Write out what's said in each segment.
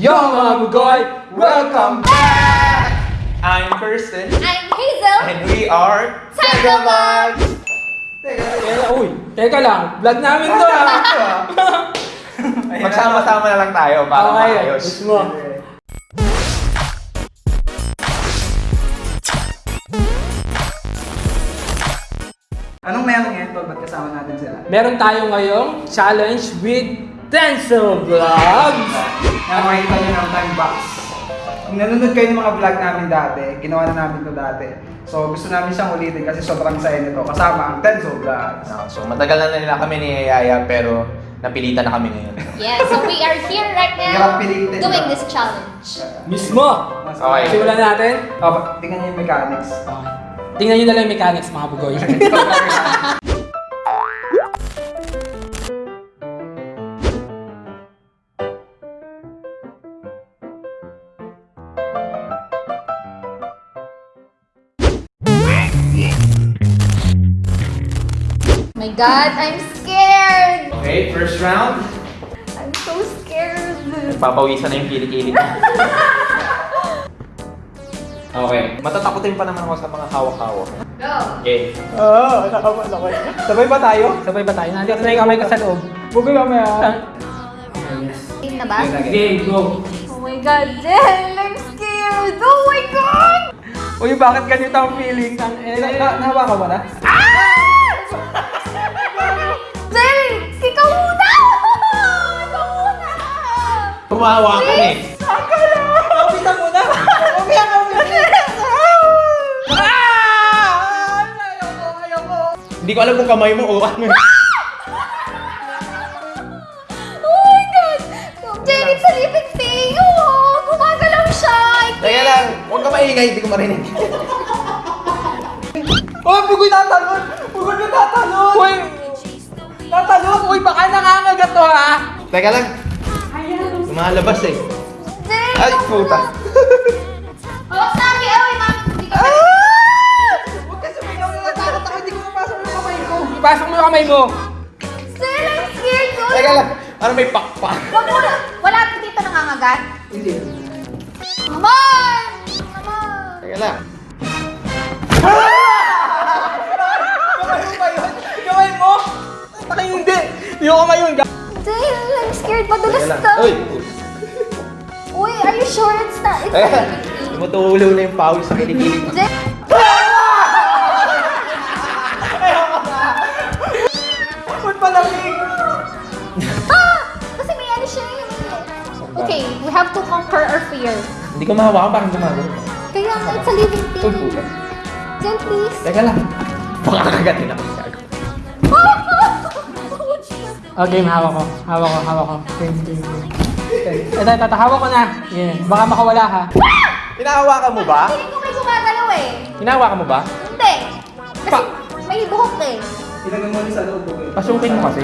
Yo mga bugoy! Welcome back! I'm Kirsten. I'm Hazel. And we are Tagabags! Teka, uy, teka lang. Vlog namin to ah. Magsama-sama na lang tayo para Okay, maayos. gusto mo. Anong meron ngayon tol? Ba't kasama natin sila? Meron tayo ngayong challenge with Denzel Vlogs. Na makikita nyo ng time box. Kung nanonood kayo ng mga vlog namin dati, ginawa na namin to dati. So gusto namin siyang ulitin kasi sobrang saya nito. Kasama ang Tenzo Vlogs. Ah, So matagal na nila kami ni Yaya pero napilitan na kami ngayon. Yeah, so we are here right Hirap now pilitin. doing this challenge. Mismo. Okay. Simulan natin. Oh, tingnan nyo yung mechanics. Tingnan nyo na lang yung mechanics mga bugoy. God, I'm scared! Okay, first round. I'm so scared. Papawisan na yung kilikili ko. Okay. Matatakotin pa naman ako sa mga hawak-hawak. Go! Okay. Oo, oh, nakapal ako. Sabay ba tayo? Sabay ba tayo? Nandito na yung kamay ko sa loob. Bugay kami ah. Game na ba? Game, go. Oh my God, Jen! I'm scared! Oh my God! Uy, bakit ganito ang feeling? Ang, eh, na, na, nahawakan mo na? Jen! Ikaw muna! Ikaw muna! Tumawa ka eh. Mo na! Umiyak ka, umiyak! Ah! Ayoko, ayoko! Hindi ko alam kung kamay mo o ano. Oh my God! Jen, it's a living thing! Oh, gumagalaw siya! Teka lang, huwag ka maingay, hindi ko marinig. Oh, bugoy tatalon! Bugoy na tatalon! Uy! Tatalon! Uy, baka nangangagat to ha! Teka lang. Lumalabas eh. Ay, puta. Oh, sabi! Oh, ma'am! Hindi ka Huwag ka sumigaw na natakot ako, hindi ko mapasok yung kamay ko. Ipasok mo yung kamay mo. Jen, I'm scared! Oh, Teka lang, ano may pakpak? Wag mo na! Wala dito nangangagat? Hindi. Naman! Naman! Teka lang. Kamay hindi! Yung kamay yun. Jen, I'm scared. Madulas to. Uy! Uy, are you sure it's not? It's lang. Tumutulo na yung pawis sa. Jen! Ba't malamig? Ah! Kasi may ano siya eh. Okay, we have to conquer our fear. Hindi ko mahawakan, parang gumagano. Kaya nga, it's a living Uy, thing. puta. Jen, please. Teka lang. Baka nakagatin ako. Okay, hawak ko. Hawak ko, hawak ko. Game, game, game. Ito, ito, ito, hawak ko na. Yeah. Baka makawala ha. Hinahawakan mo ba? Feeling ko may gumagalaw eh. Hinahawakan mo ba? Hindi. Kasi may buhok eh. Ilagay mo ulit sa loob, bugoy. Pasukin mo kasi.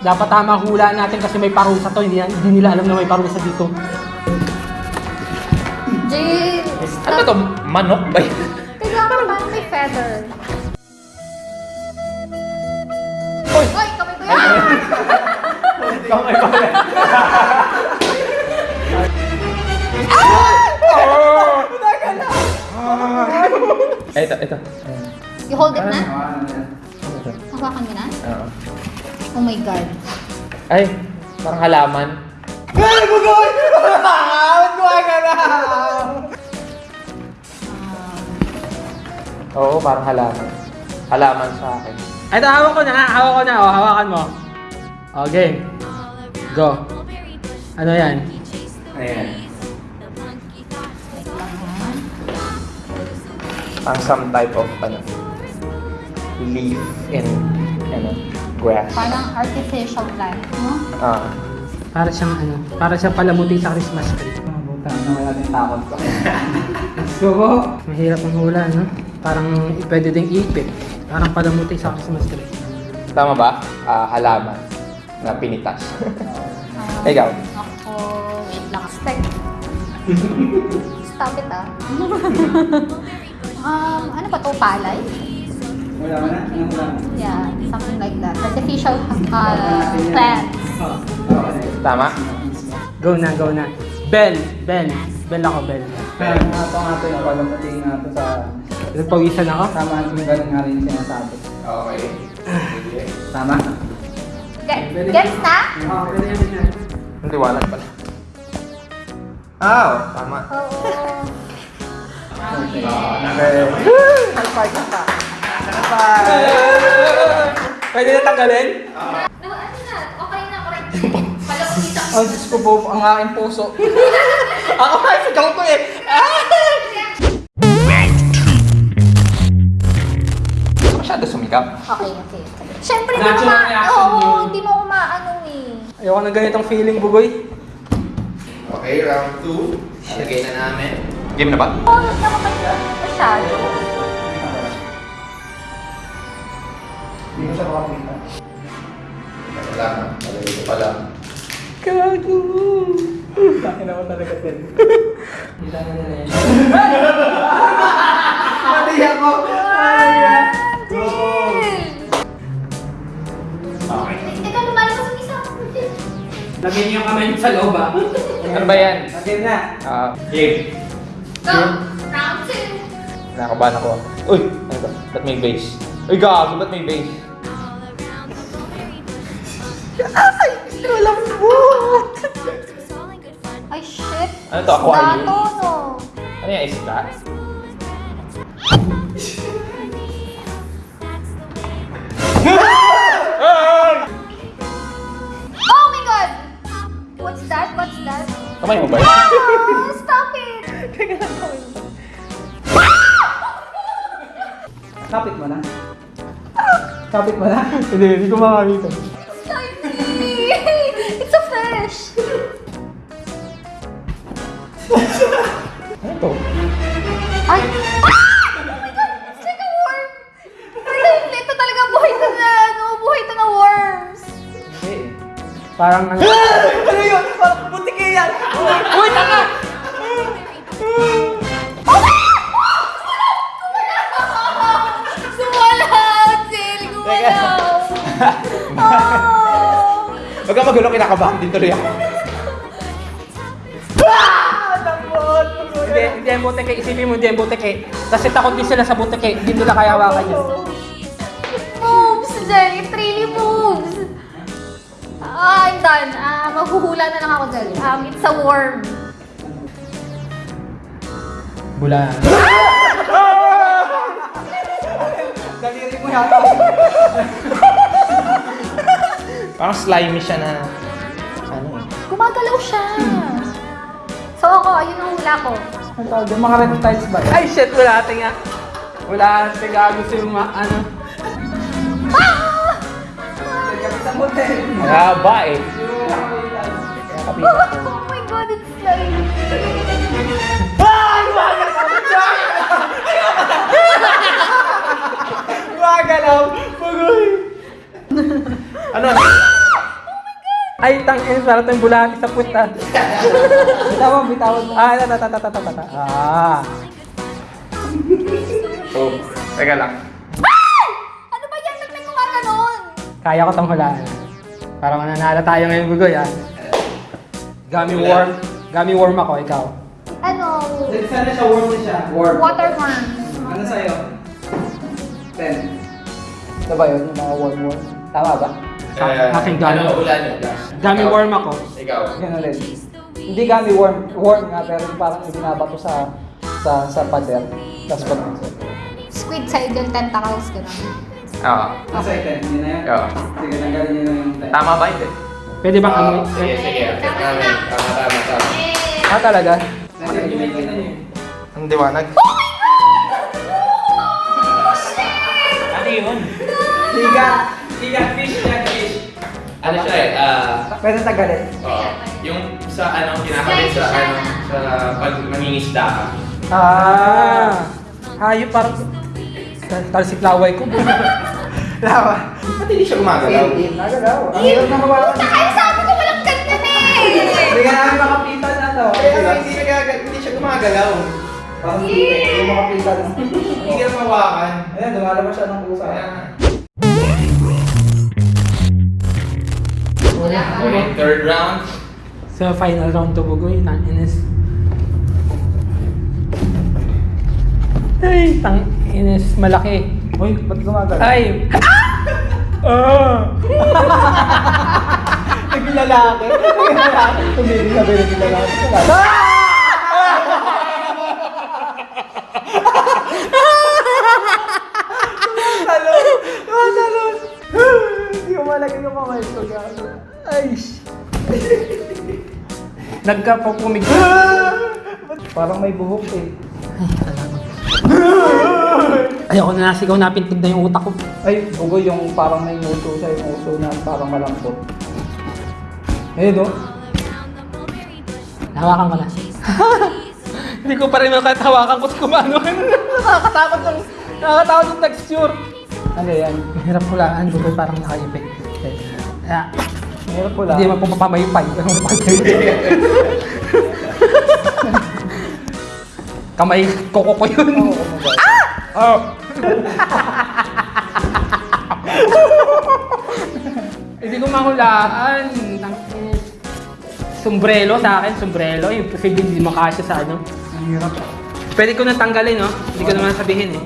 Dapat tama hula natin kasi may parusa to. Hindi, hindi nila alam na may parusa dito. Jen! Ano ba to? Manok ba yun? Kaya parang may feather. Ko. Ito, ito. You hold it na? Hawakan mo na? Oo. Oh my God. Ay, parang halaman. Ay, bugoy! Ba't gumagana? Oo, parang halaman. Halaman sa akin. Ito, hawak ko na ha. Hawak ko na. O, hawakan mo. Okay. Go. Ano yan? Ayan. Parang some type of, ano, leaf in, ano, grass. Parang artificial plant, no? Ah. Para siyang ano, para siyang palamuti sa Christmas tree. Buta, nawala din takot ko. So, mahirap ang hula, no? Parang pwede ding ipit. Parang palamuti sa Christmas tree. Tama ba? Ah, halaman na pinitas. Ikaw? Ako, wait lang. Step. Stop it ah. um, ano ba to? Palay? Wala na? Ano wala? Yeah, something like that. Artificial uh, plants. Tama? Go na, go na. Bell. Bell. Bell ako, Bell. Kaya nga ito nga ito yung palamuti nga ito sa... Nagpawisan ako. Tama yung ganun nga rin yung sinasabi. Okay. Tama? Ge- Gets na? Oo, pwede yan. Ang liwanag pala. Ah, oh, tama. Oo. Okay. High five ka pa. High five! Pwede na tanggalin? No, ano na? Okay na, correct. Palapita Oh, Diyos ko po, ang aking puso. Ako nga, sigaw ko eh. Masyado sumikap. Okay, okay. Siyempre, hindi mo ma... Oo, yun. hindi mo maano eh. Ayoko ng ganitong feeling, Bugoy. Okay, round 2. Lagay na namin. Game na ba? Oo, oh, naman masyado. Hindi ko siya makapita. Wala na. Lagay ko pala. Gago. Takin ako talaga, Ted. Hindi na yan. Mali ako! Okay. Teka, lumalabas ang isa. Lagyan niyo yung kamay niyo sa loob, ah. Ano ba yan? Again na. Ah, game. Go! Round two. Nakakabahan ako. Uy! Ano ba? Ba't may base? Uy, gago! Ba't may base? Ay, shit. Ano to, aquarium? Dato, no? Ano yung isda? Oh my God! What's that? What's that? Kamay mo ba yun? Ah, stop it! Kapit mo na. Kapit mo na. Hindi, hindi ko makakita. Tiny! It's a fish! Ano to? Ay! Ah! Oh my God! It's like a worm! Pero ito talaga buhay to na, ano, buhay to na worms! Eh. Parang ano. Ano yun? Parang butik eh yan! Uy, tanga! Oh! Huwag ka magulo, kinakabahan din tuloy ako. Hindi, hindi ang buteke. Isipin mo, hindi ang buteke. Kasi takot din sila sa buteke. Hindi nila kaya hawakan yun. Moves, Jill! It really moves! Ah, I'm done. Ah, maghuhula na lang ako, Jill. Um, it's a worm. Bula. Daliri mo yata. Parang slimy siya na... Ano eh. Gumagalaw siya. So ako, ayun ang hula ko. Ano tawag doon? Mga reptiles ba? Ay, shit! Wala ate nga. Wala ate gago sa yung ma- ano. Ah! Kapitan mo din. Kaya ba eh. Ko. Oh my God, it's slimy. Gumagalaw! Pugoy! Ano? Ano? Ay, tangin, sarap yung bulati sa puta. Bitawan, bitawan mo. Ah, tata, tata, tata, tata. Ah. Oh, teka lang. Ano ba yan? Ba't may gumaganon? Kaya ko tong hulaan. Para mananalo tayo ngayon, Bugoy, ah. Gummy worm. Gummy worm ako, ikaw. Ano? Sana siya, warm na siya. Warm. Water worm. Ano sa'yo? Ten. Ito ba yun? Yung mga warm warm? Tama ba? Ah, aking gummy. Ano, ulan yun? Gummy Ikaw. worm ako. Ikaw. Yan ulit. Hindi kami warm, warm nga, pero parang ibinabato sa sa sa pader. Tapos pag Squid side yung tentacles, gano'n. Oo. Nasa iten, yun na yan? Oo. Sige, tanggalin nyo na yung. Tama ba hindi? Pwede bang Oo, amoy? Sige, sige. Tama, tama, tama, tama, tama. Ah, talaga? Yung ten. Ang diwanag. Ano yun? Higa! Ano siya eh, ah... Pwede tanggalin. oo. yung sa ano, kinakabit sa ano, sa pag mangingisda ka. Ah. Hayop parang... Talsik laway ko. Lawa. Ba't hindi siya gumagalaw? In. Nagalaw. Ang hirap na hawakan. Puta kayo, sabi ko walang ganyan eh! Hindi ka namin makapitan na to. Kaya hindi, nagagal, hindi siya gumagalaw. Parang hindi. Hindi makapitan. Hindi ka mawakan. Ayan, lumalabas siya ng pusa. Kaya Okay, third round. Sa final round to bugoy, tang inis. Ay, tang inis, malaki. Uy, ba't gumagano? Ay! Ah! Naglalaki. Naglalaki. Tumigil na ba yung naglalaki? Tumatalon! ko. gago. Ay! Nagkapapumig. Parang may buhok eh. Ayoko na nasigaw na pintig na yung utak ko. Ay, bugoy yung parang may nguso siya, yung uso na parang malambot. Eh, no? Hawakan ko na. Hindi ko pa rin makatawakan ko sa kumano. Nakakatakot yung, nakakatakot yung texture. Ano yan? Mahirap hulaan, bukoy parang nakaipit. Kaya, Meron pula. hindi naman po mapamaypay. Kamay koko ko yun. Oo, ano ba? Oh. Hindi ko mahulaan. Tang- Sombrero sa akin, sombrero. Yung posible hindi makasya sa ano. Ang hirap. Pwede ko nang tanggalin, no? Hindi ko naman sabihin, eh.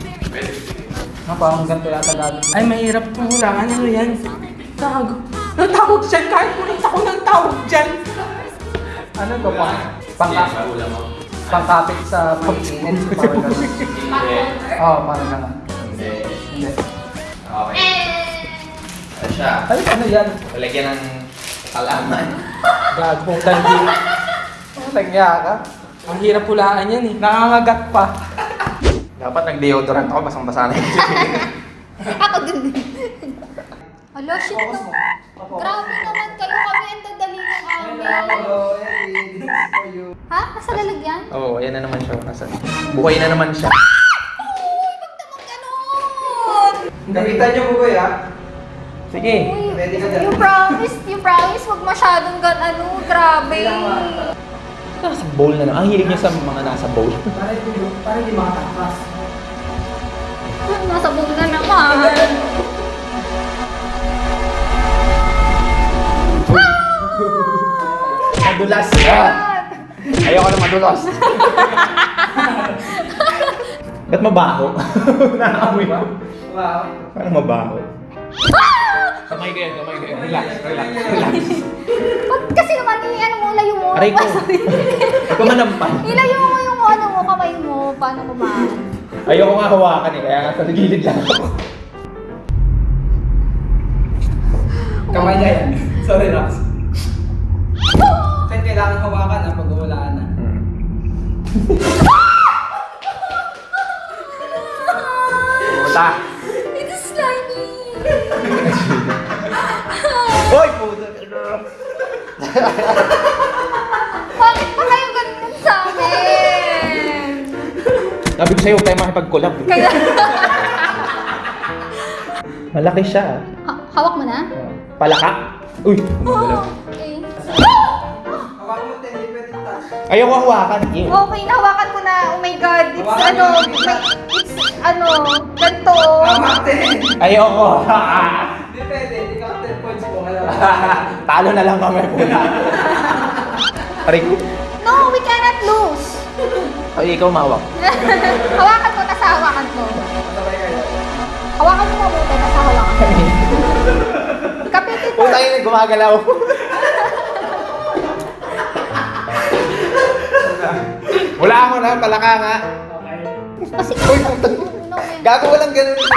Ah, parang ganito yata gagawin. Ay, mahirap pong hulaan. Ano yan? Tago. Ang tawag dyan, kahit ulit ako ng tawag dyan. Ano to? Pang, pang, pangkapit sa pag-init. Parang gano'n. Oo, oh, parang gano'n. Hindi. Hindi. Okay. Ano siya? Ay, ano yan? Palagyan ng kalaman. Gago, tandi. Ang nagya ka? Ang hirap hulaan yan, eh. Nangangagat pa. Dapat nag-deodorant ako, basang-basa na yun. Ako din. Alo, shit no. Grabe naman kayo kami ang dadali ng amin. Eddie. This is for you. Ha? Nasa lalagyan? Oo, oh, ayan na naman siya. Nasa, buhay na naman siya. Kapitan niyo po ya? Sige. Uy, Ready ka dyan? you promise, you promise, wag masyadong gan ano, grabe. Nasa bowl na naman. Ang hilig niya sa mga nasa bowl. Para hindi, para hindi makatakas. Nasa buong na naman. Madulas ka! Ayoko na madulas. Ba't mabaho? Nakaamoy ba? Wow. Parang mabaho. Kamay kayo, kamay kayo. Relax, relax, relax. Wag kasi naman, i- ano mo, layo mo. Aray ko. Ikaw manampan. Ilayo mo yung ano mo, kamay mo, paano kumain. Ayoko nga hawakan eh, kaya nga sa gilid lang ako. Kamay niya yan. Sorry, Rox. Kasi kailangan hawakan na pag walaan na. Hmm. Puta! It is slimy. Hoy, puta! Bakit pa kayo ganun sa amin? Sabi ko sa'yo, huwag tayo makipag-collab. Kaya, Malaki siya. ha- hawak mo na? Palaka. Uy, gumagalaw. Touch. Ayoko hawakan. Ew. Okay, nahawakan ko na. Oh my God. It's Hawakan ano, mo. may, it's ano, ganito. Tama, Ten. Ayoko. Hindi pwede. Hindi ka 10 points po. Alam Talo na lang kami. Aray ko. No, we cannot lose. Ay, ikaw mawak. hawakan mo, tas hawakan ko. Kayo. Hawakan mo mabuti, tas hawakan ko. Kapitin mo. Puta yun, gumagalaw. Wala ako na, palaka nga. Kasi, Uy, puta. no, man. Gago walang ganun. Stop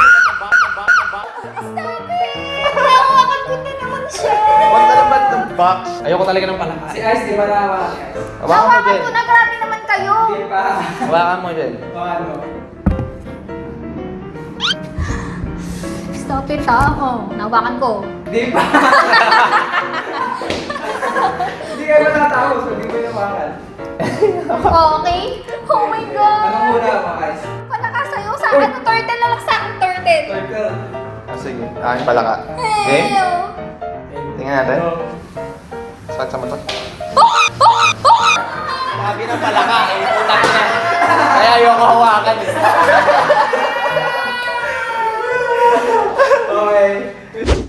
it! Hawakan ko na naman siya. Huwag na naman ng box. Ayoko talaga ng palaka. Si Ice, di ba Ice? Hawakan mo, Hawakan ko na, grabe naman kayo. Hindi pa. Hawakan mo, Jen. Hawakan mo. Stop it ha. Oh, nahawakan ko. Hindi pa. Hindi kayo matatapos kung hindi ko yung hawakan. Okay? Oh my God. Anong muna mo, Ice? Wala ka sa'yo. Sa akin, turtle na lang sa akin, turtle. Turtle. Ah, sige. Akin palaka. Okay? Tingnan natin. Saan sa mata? Sabi ng palaka eh. Puta na. Kaya ayoko hawakan eh. Okay.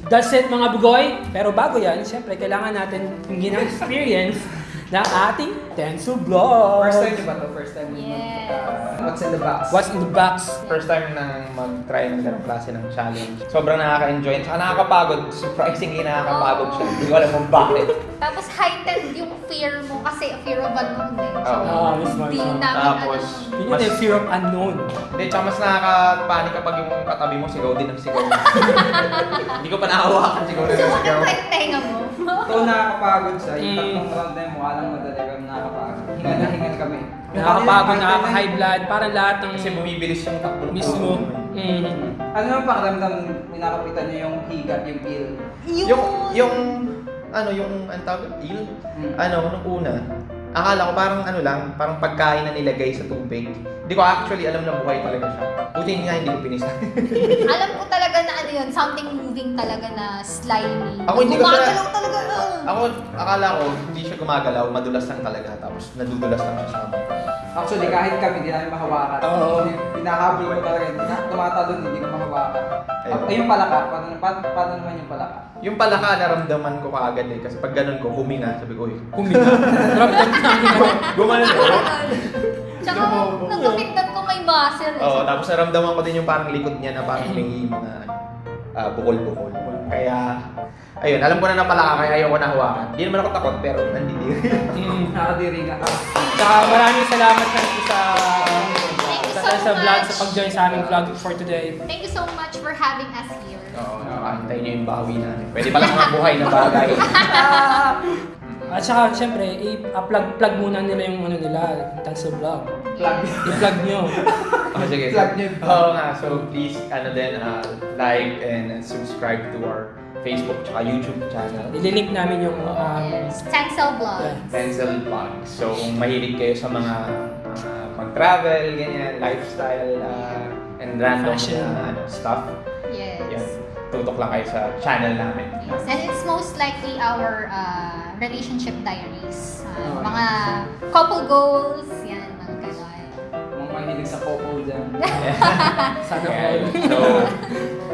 That's it mga bugoy. Pero bago yan, siyempre kailangan natin hindi ng experience ng ating Tenso Vlog. First time niyo ba to? First time niyo Yes. mag- what's in the box? What's in the box? First time na mag-try ng ganong klase ng challenge. Sobrang nakaka-enjoy. Saka nakakapagod. Surprisingly nakakapagod siya. Hindi ko alam kung bakit. Tapos heightened yung fear mo kasi fear of unknown eh. So, Oo. Mismo, hindi namin Tapos, alam. Yun yung fear of unknown. Hindi, tsaka mas nakaka-panic kapag yung katabi mo sigaw din ng sigaw. Hindi ko pa nakahawakan sigaw na ng sigaw. Pa yung tenga mo. Ito nakakapagod siya. Yung Mm. tatlong round na yun, mukha lang madali pero nakakapagod. Hingal na hingal kami. Yung Nakakapagod, nakaka-high blood, parang lahat ng Kasi bumibilis yung takbo ng mismo. puso. Mm. Ano naman pakiramdam ninakapitan niyo yung higat, yung peel? Yung, yung, ano, yung, ang tawag, eel? Mm. Ano, nung una, akala ko parang ano lang, parang pagkain na nilagay sa tubig. Hindi ko actually alam na buhay talaga siya. Buti nga hindi ko pinisa. Alam ko talaga na ano yun, something moving talaga na slimy. Ako hindi ko Gumagalaw talaga. ah. Ako, akala ko hindi siya gumagalaw, madulas lang talaga. Tapos nadudulas lang siya. Actually, kahit kami, hindi namin mahawakan. Oo. Pinahabol ko talaga. Na- Tumatalon, hindi ko mahawakan. Ayun. Ay, yung palaka. Paano, paano, paano naman yung palaka? Yung palaka, naramdaman ko kaagad eh. Kasi pag ganun ko, huminga. Sabi ko, uy, Huminga. Ramdam namin ako. gumanon eh. Tsaka nagkapindan ko may muscle. Oo, tapos naramdaman ko din yung parang likod niya na parang may mga ah, bukol-bukol. Kaya, ayun, alam ko na na palaka, kaya ayaw ko na hawakan. Hindi naman ako takot, pero nandidiri. Mm. Nakadiri nga. Saka maraming salamat sa sa Thank you sa, so sa vlog, much. sa pag-join sa aming vlog for today. Thank you so much for having us here. Oo, nakakantay niyo yung bawi namin. Pwede pala mga buhay na bagay. At saka, syempre, i-plug plug muna nila yung ano nila, Tanso Vlog. Plug. I-plug nyo. Oh, sige. Plug niyo yung Oo nga, so please, ano din, ah, like and subscribe to our Facebook tsaka YouTube channel. Ililink namin yung um, Yes. Tencel Vlog. yeah. Pencil Vlog. So kung mahilig kayo sa mga ah, mag-travel, ganyan, lifestyle, ah, and random Fashion. na ano, stuff, Yes. yun, tutok lang kayo sa channel namin. Yes. And it's most likely our uh, relationship diaries. Uh, Oh, mga couple goals, yan, mga gano'n. Mga mahilig sa couple dyan. Sana all. So,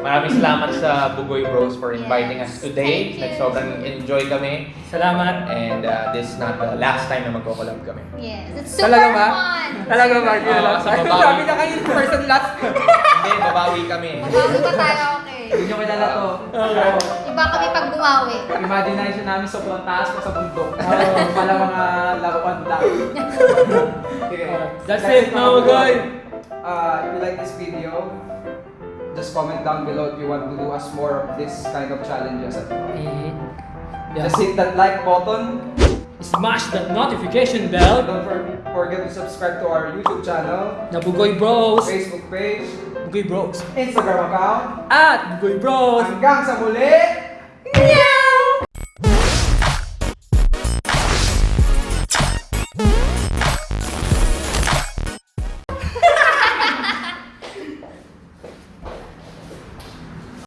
maraming salamat sa Bugoy Bros for inviting us Yes. today. Thank you. Sobrang enjoy kami. Salamat. And uh, this is not the last time na magko-collab kami. Yes. It's super Talaga ba? fun. Talaga ba? Yun lang. sa babawi. Sabi na kayo, first and last. Hindi, babawi kami. Bago pa tayo, okay. Hindi nyo kilala to. Okay. Iba kami pag bumawi. Imagination namin sobrang taas pa sa bundok. Oo. Pala mga laruan lang. Okay. That's Guys, it, mga guy. Uh, if you like this video, just comment down below if you want to do us more of this kind of challenges. Yeah. Just hit that like button. Smash that notification bell. Don't for- forget to subscribe to our YouTube channel, Nabugoy Bros. Facebook page, Bugoy Bros. Instagram account. At Bugoy Bros. Hanggang sa muli!